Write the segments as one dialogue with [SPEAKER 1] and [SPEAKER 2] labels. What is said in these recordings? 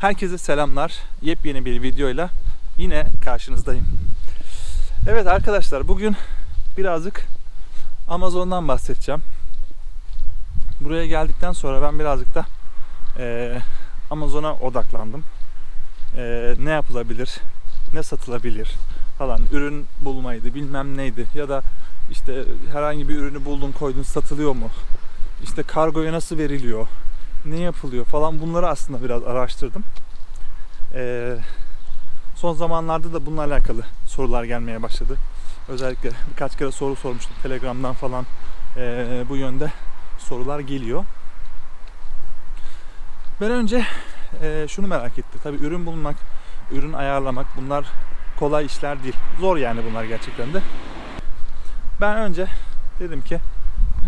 [SPEAKER 1] Herkese selamlar. Yepyeni bir videoyla yine karşınızdayım. Evet arkadaşlar bugün birazcık Amazon'dan bahsedeceğim. Buraya geldikten sonra ben birazcık da eee, Amazon'a odaklandım. Eee, ne yapılabilir, ne satılabilir falan. Ürün bulmaydı, bilmem neydi ya da işte herhangi bir ürünü buldun koydun satılıyor mu? İşte kargoya nasıl veriliyor? Ne yapılıyor falan bunları aslında biraz araştırdım. Ee, son zamanlarda da bununla alakalı sorular gelmeye başladı. Özellikle birkaç kere soru sormuştum Telegram'dan falan ee, bu yönde sorular geliyor. Ben önce ee, şunu merak etti. Tabii ürün bulmak, ürün ayarlamak bunlar kolay işler değil. Zor yani bunlar gerçekten de. Ben önce dedim ki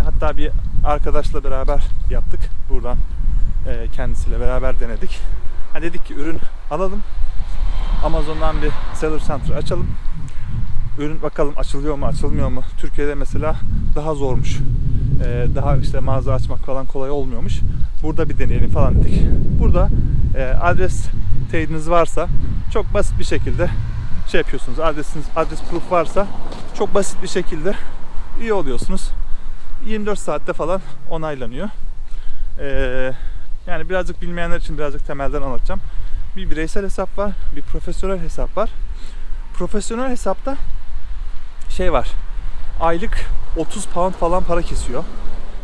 [SPEAKER 1] hatta bir arkadaşla beraber yaptık. Buradan e, kendisiyle beraber denedik. Ha dedik ki ürün alalım. Amazon'dan bir seller center açalım. Ürün bakalım açılıyor mu, açılmıyor mu? Türkiye'de mesela daha zormuş. E, daha işte mağaza açmak falan kolay olmuyormuş. Burada bir deneyelim falan dedik. Burada e, adres teyidiniz varsa çok basit bir şekilde şey yapıyorsunuz. Adresiniz, adres proof varsa çok basit bir şekilde üye oluyorsunuz. 24 saatte falan onaylanıyor. Ee, yani birazcık bilmeyenler için birazcık temelden anlatacağım. Bir bireysel hesap var, bir profesyonel hesap var. Profesyonel hesapta şey var. Aylık 30 pound falan para kesiyor.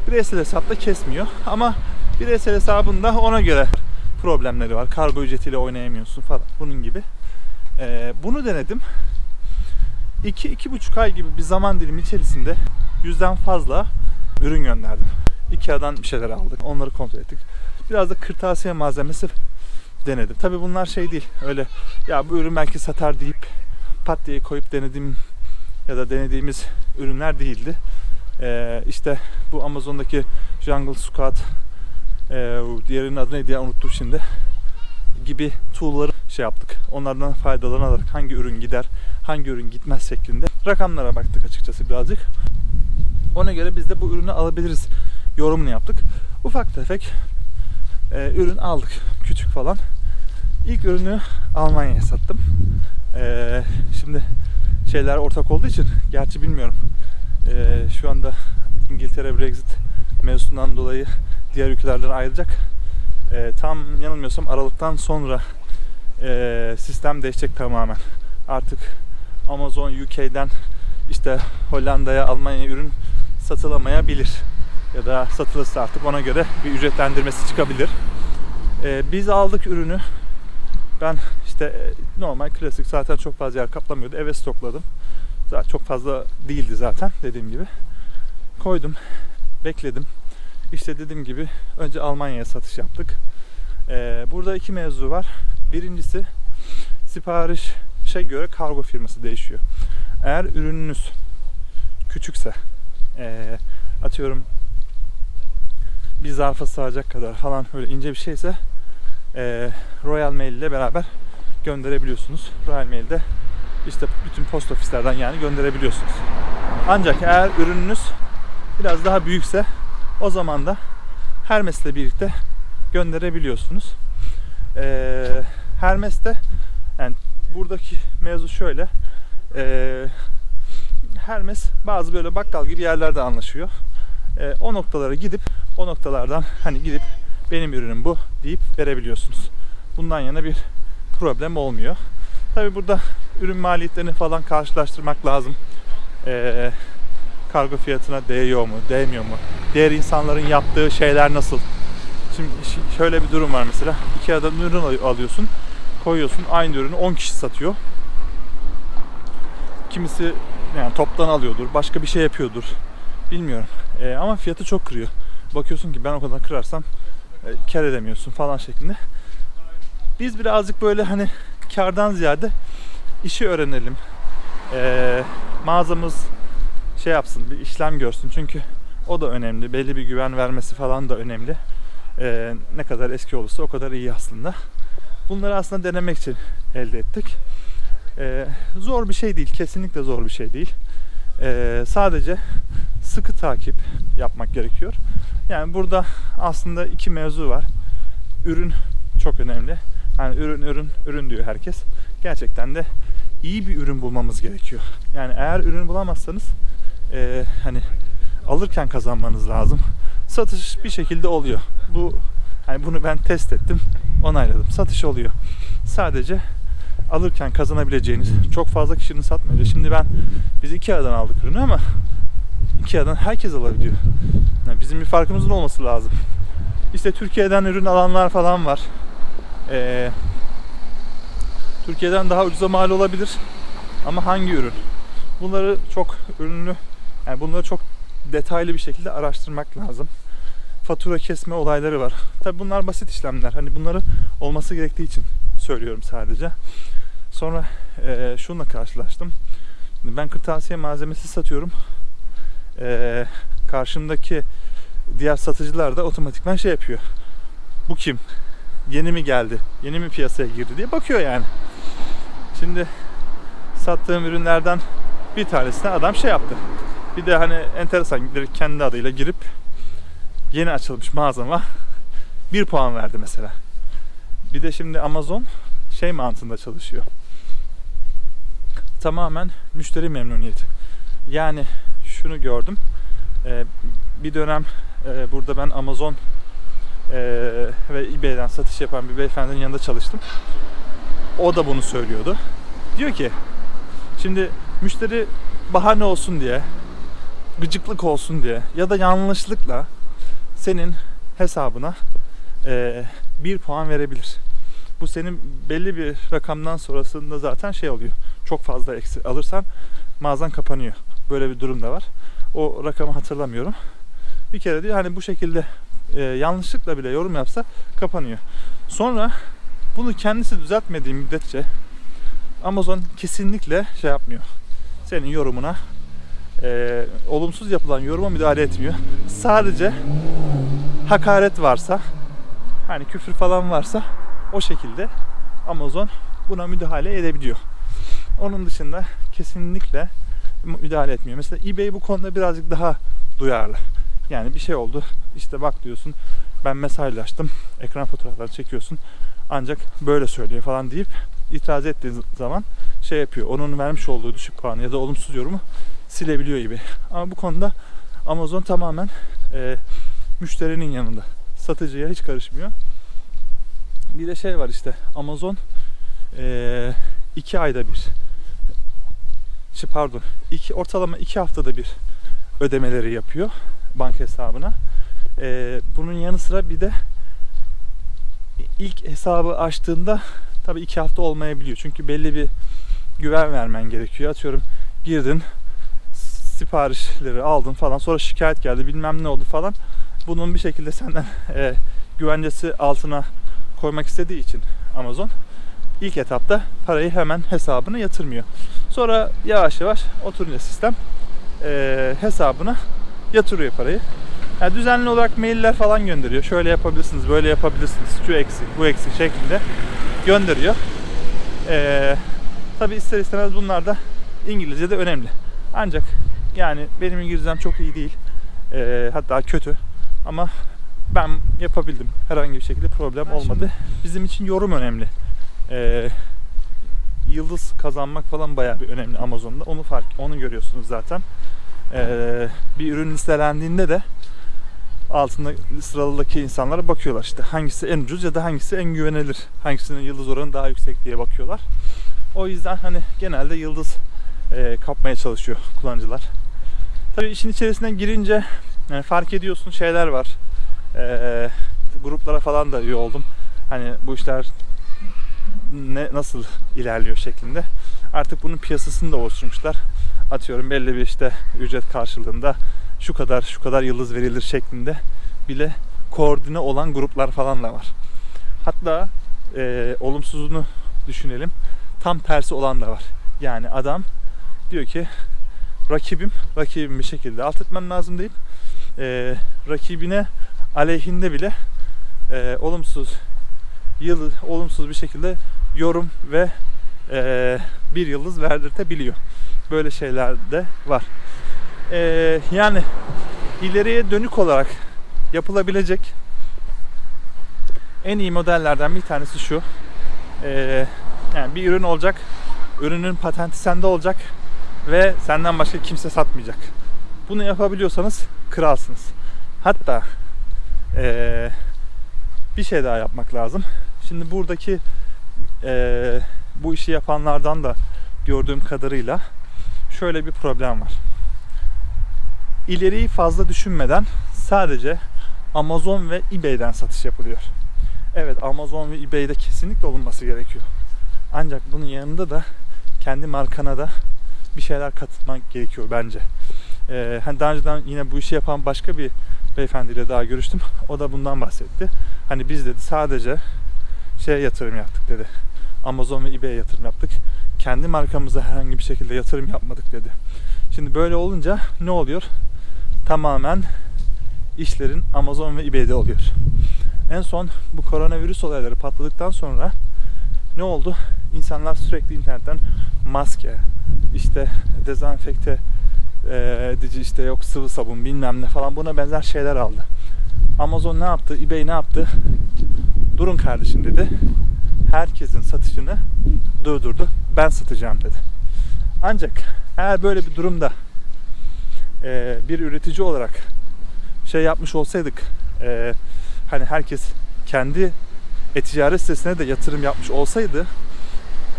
[SPEAKER 1] Bireysel hesapta kesmiyor ama bireysel hesabında ona göre problemleri var. Kargo ücretiyle oynayamıyorsun falan bunun gibi. Ee, bunu denedim. 2-2,5 ay gibi bir zaman dilimi içerisinde yüzden fazla ürün gönderdim. Ikea'dan bir şeyler aldık. Onları kontrol ettik. Biraz da kırtasiye malzemesi denedim. Tabi bunlar şey değil. Öyle ya bu ürün belki satar deyip pat diye koyup denediğim ya da denediğimiz ürünler değildi. Ee, işte bu Amazon'daki Jungle Squad e, diğerinin adı neydi ya unuttum şimdi gibi tool'ları şey yaptık. Onlardan faydalanarak hangi ürün gider, hangi ürün gitmez şeklinde rakamlara baktık açıkçası birazcık. Ona göre biz de bu ürünü alabiliriz yorumunu yaptık. Ufak tefek e, ürün aldık. Küçük falan. İlk ürünü Almanya'ya sattım. E, şimdi şeyler ortak olduğu için gerçi bilmiyorum. E, şu anda İngiltere Brexit mevzusundan dolayı diğer ülkelerden ayrılacak. E, tam yanılmıyorsam Aralık'tan sonra e, sistem değişecek tamamen. Artık Amazon UK'den işte Hollanda'ya, Almanya'ya ürün satılamayabilir. Ya da satılırsa artık ona göre bir ücretlendirmesi çıkabilir. Ee, biz aldık ürünü. Ben işte e, normal klasik zaten çok fazla yer kaplamıyordu. Eve stokladım. Zaten çok fazla değildi zaten dediğim gibi. Koydum. Bekledim. İşte dediğim gibi önce Almanya'ya satış yaptık. Ee, burada iki mevzu var. Birincisi siparişe göre kargo firması değişiyor. Eğer ürününüz küçükse e, atıyorum bir zarfa sığacak kadar falan öyle ince bir şeyse e, Royal Mail ile beraber gönderebiliyorsunuz. Royal Mail'de işte bütün post ofislerden yani gönderebiliyorsunuz. Ancak eğer ürününüz biraz daha büyükse o zaman da Hermes ile birlikte gönderebiliyorsunuz. E, Hermes'te yani buradaki mevzu şöyle. E, Hermes bazı böyle bakkal gibi yerlerde anlaşıyor. E, o noktalara gidip o noktalardan hani gidip benim ürünüm bu deyip verebiliyorsunuz. Bundan yana bir problem olmuyor. Tabi burada ürün maliyetlerini falan karşılaştırmak lazım. E, kargo fiyatına değiyor mu, değmiyor mu? Diğer insanların yaptığı şeyler nasıl? Şimdi şöyle bir durum var mesela. iki adam ürün alıyorsun, koyuyorsun. Aynı ürünü 10 kişi satıyor. Kimisi yani toptan alıyordur, başka bir şey yapıyordur. Bilmiyorum. E, ama fiyatı çok kırıyor. Bakıyorsun ki ben o kadar kırarsam e, kar edemiyorsun falan şeklinde. Biz birazcık böyle hani kardan ziyade işi öğrenelim. E, mağazamız şey yapsın, bir işlem görsün. Çünkü o da önemli. Belli bir güven vermesi falan da önemli. E, ne kadar eski olursa o kadar iyi aslında. Bunları aslında denemek için elde ettik. Ee, zor bir şey değil. Kesinlikle zor bir şey değil. Ee, sadece sıkı takip yapmak gerekiyor. Yani burada aslında iki mevzu var. Ürün çok önemli. Hani ürün ürün ürün diyor herkes. Gerçekten de iyi bir ürün bulmamız gerekiyor. Yani eğer ürün bulamazsanız e, hani alırken kazanmanız lazım. Satış bir şekilde oluyor. Bu hani bunu ben test ettim, onayladım. Satış oluyor. Sadece alırken kazanabileceğiniz çok fazla kişinin satmayacağı. Şimdi ben biz Ikea'dan aldık ürünü ama Ikea'dan herkes alabiliyor. Yani bizim bir farkımızın olması lazım. İşte Türkiye'den ürün alanlar falan var. Ee, Türkiye'den daha ucuza mal olabilir. Ama hangi ürün? Bunları çok ürünlü, yani bunları çok detaylı bir şekilde araştırmak lazım. Fatura kesme olayları var. Tabi bunlar basit işlemler. Hani bunları olması gerektiği için söylüyorum sadece. Sonra e, şununla karşılaştım. Ben kırtasiye malzemesi satıyorum. E, karşımdaki diğer satıcılar da otomatikman şey yapıyor. Bu kim? Yeni mi geldi? Yeni mi piyasaya girdi diye bakıyor yani. Şimdi sattığım ürünlerden bir tanesine adam şey yaptı. Bir de hani enteresan direkt kendi adıyla girip yeni açılmış mağazama bir puan verdi mesela. Bir de şimdi Amazon şey mantığında çalışıyor. Tamamen müşteri memnuniyeti. Yani şunu gördüm. Ee, bir dönem e, burada ben Amazon e, ve eBay'den satış yapan bir beyefendinin yanında çalıştım. O da bunu söylüyordu. Diyor ki şimdi müşteri bahane olsun diye gıcıklık olsun diye ya da yanlışlıkla senin hesabına e, bir puan verebilir. Bu senin belli bir rakamdan sonrasında zaten şey oluyor. Çok fazla eksi alırsan mağazan kapanıyor. Böyle bir durum da var. O rakamı hatırlamıyorum. Bir kere diyor hani bu şekilde e, yanlışlıkla bile yorum yapsa kapanıyor. Sonra bunu kendisi düzeltmediği müddetçe Amazon kesinlikle şey yapmıyor. Senin yorumuna e, olumsuz yapılan yoruma müdahale etmiyor. Sadece hakaret varsa hani küfür falan varsa o şekilde Amazon buna müdahale edebiliyor. Onun dışında kesinlikle müdahale etmiyor. Mesela eBay bu konuda birazcık daha duyarlı. Yani bir şey oldu. İşte bak diyorsun ben mesajlaştım. Ekran fotoğrafları çekiyorsun. Ancak böyle söylüyor falan deyip itiraz ettiğin zaman şey yapıyor. Onun vermiş olduğu düşük puanı ya da olumsuz yorumu silebiliyor gibi. Ama bu konuda Amazon tamamen e, müşterinin yanında. Satıcıya hiç karışmıyor. Bir de şey var işte Amazon e, iki ayda bir şey pardon iki, ortalama iki haftada bir ödemeleri yapıyor banka hesabına. E, bunun yanı sıra bir de ilk hesabı açtığında tabii iki hafta olmayabiliyor. Çünkü belli bir güven vermen gerekiyor. Atıyorum girdin siparişleri aldın falan sonra şikayet geldi bilmem ne oldu falan. Bunun bir şekilde senden e, güvencesi altına koymak istediği için Amazon ilk etapta parayı hemen hesabına yatırmıyor. Sonra yavaş yavaş oturunca sistem e, hesabına yatırıyor parayı. Yani düzenli olarak mailler falan gönderiyor. Şöyle yapabilirsiniz, böyle yapabilirsiniz, şu eksik, bu eksik şeklinde gönderiyor. Ee, Tabi ister istemez bunlar da İngilizce de önemli. Ancak yani benim İngilizcem çok iyi değil. Ee, hatta kötü. Ama ben yapabildim. Herhangi bir şekilde problem
[SPEAKER 2] Ben
[SPEAKER 1] olmadı.
[SPEAKER 2] şimdi-
[SPEAKER 1] Bizim için yorum önemli. Ee, yıldız kazanmak falan bayağı bir önemli Amazon'da. Onu fark, onu görüyorsunuz zaten. Ee, bir ürün listelendiğinde de altında sıralıdaki insanlara bakıyorlar işte hangisi en ucuz ya da hangisi en güvenilir, hangisinin yıldız oranı daha yüksek diye bakıyorlar. O yüzden hani genelde yıldız e, kapmaya çalışıyor kullanıcılar. Tabii işin içerisine girince yani fark ediyorsun şeyler var. E, gruplara falan da üye oldum. Hani bu işler ne nasıl ilerliyor şeklinde. Artık bunun piyasasını da oluşturmuşlar. Atıyorum belli bir işte ücret karşılığında şu kadar şu kadar yıldız verilir şeklinde bile koordine olan gruplar falan da var. Hatta e, olumsuzunu düşünelim. Tam tersi olan da var. Yani adam diyor ki rakibim, rakibim bir şekilde alt etmem lazım deyip e, rakibine aleyhinde bile e, olumsuz yıl olumsuz bir şekilde yorum ve e, bir yıldız verdirtebiliyor. Böyle şeyler de var. E, yani ileriye dönük olarak yapılabilecek en iyi modellerden bir tanesi şu. Ee, yani bir ürün olacak. Ürünün patenti sende olacak ve senden başka kimse satmayacak. Bunu yapabiliyorsanız kralsınız. Hatta ee, bir şey daha yapmak lazım. Şimdi buradaki ee, bu işi yapanlardan da gördüğüm kadarıyla şöyle bir problem var. İleriyi fazla düşünmeden sadece Amazon ve eBay'den satış yapılıyor. Evet Amazon ve eBay'de kesinlikle olunması gerekiyor. Ancak bunun yanında da kendi markana da bir şeyler katmak gerekiyor bence. Ee, hani daha önceden yine bu işi yapan başka bir beyefendiyle daha görüştüm. O da bundan bahsetti. Hani biz dedi sadece şeye yatırım yaptık dedi. Amazon ve eBay'e yatırım yaptık. Kendi markamıza herhangi bir şekilde yatırım yapmadık dedi. Şimdi böyle olunca ne oluyor? Tamamen işlerin Amazon ve eBay'de oluyor. En son bu koronavirüs olayları patladıktan sonra ne oldu? İnsanlar sürekli internetten maske, işte dezenfekte edici işte yok sıvı sabun bilmem ne falan buna benzer şeyler aldı. Amazon ne yaptı? eBay ne yaptı? Durun kardeşim dedi. Herkesin satışını durdurdu. Ben satacağım dedi. Ancak eğer böyle bir durumda e, bir üretici olarak şey yapmış olsaydık e, hani herkes kendi e-ticaret sitesine de yatırım yapmış olsaydı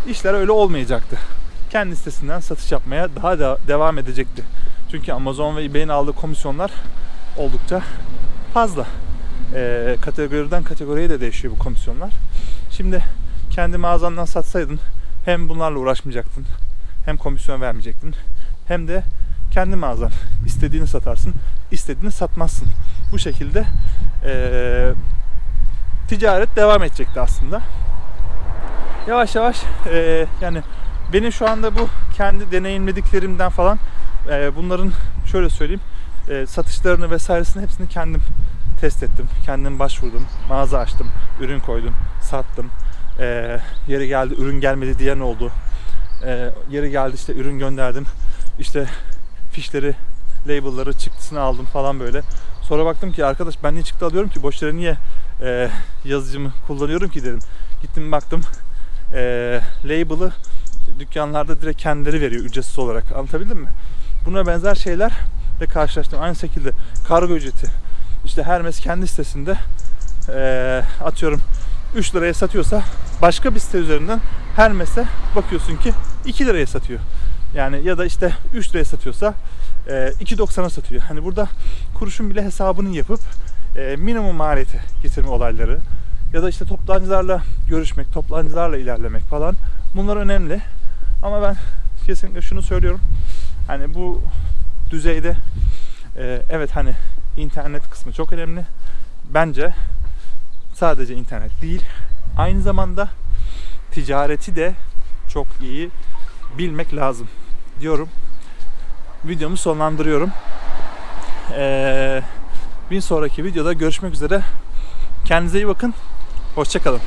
[SPEAKER 1] işler öyle olmayacaktı. Kendi sitesinden satış yapmaya daha da devam edecekti. Çünkü Amazon ve eBay'in aldığı komisyonlar oldukça fazla. E, kategoriden kategoriye de değişiyor bu komisyonlar. Şimdi kendi mağazandan satsaydın hem bunlarla uğraşmayacaktın hem komisyon vermeyecektin hem de kendi mağazan istediğini satarsın istediğini satmazsın. Bu şekilde e, ticaret devam edecekti aslında. Yavaş yavaş e, yani benim şu anda bu kendi deneyimlediklerimden falan e, bunların şöyle söyleyeyim e, satışlarını vesairesini hepsini kendim test ettim. Kendim başvurdum. Mağaza açtım. Ürün koydum. Sattım. E, yeri geldi ürün gelmedi diyen oldu. E, yeri geldi işte ürün gönderdim. İşte fişleri, label'ları, çıktısını aldım falan böyle. Sonra baktım ki arkadaş ben niye çıktı alıyorum ki boş yere niye e, yazıcımı kullanıyorum ki dedim. Gittim baktım e, label'ı dükkanlarda direkt kendileri veriyor ücretsiz olarak. Anlatabildim mi? Buna benzer şeyler de karşılaştım. Aynı şekilde kargo ücreti. İşte Hermes kendi sitesinde e, atıyorum 3 liraya satıyorsa başka bir site üzerinden Hermes'e bakıyorsun ki 2 liraya satıyor. Yani ya da işte 3 liraya satıyorsa e, 2.90'a satıyor. Hani burada kuruşun bile hesabını yapıp e, minimum maliyete getirme olayları ya da işte toptancılarla görüşmek, toptancılarla ilerlemek falan bunlar önemli. Ama ben kesinlikle şunu söylüyorum. Hani bu düzeyde e, evet hani internet kısmı çok önemli. Bence sadece internet değil, aynı zamanda ticareti de çok iyi bilmek lazım diyorum. Videomu sonlandırıyorum. Ee, bir sonraki videoda görüşmek üzere. Kendinize iyi bakın. Hoşçakalın.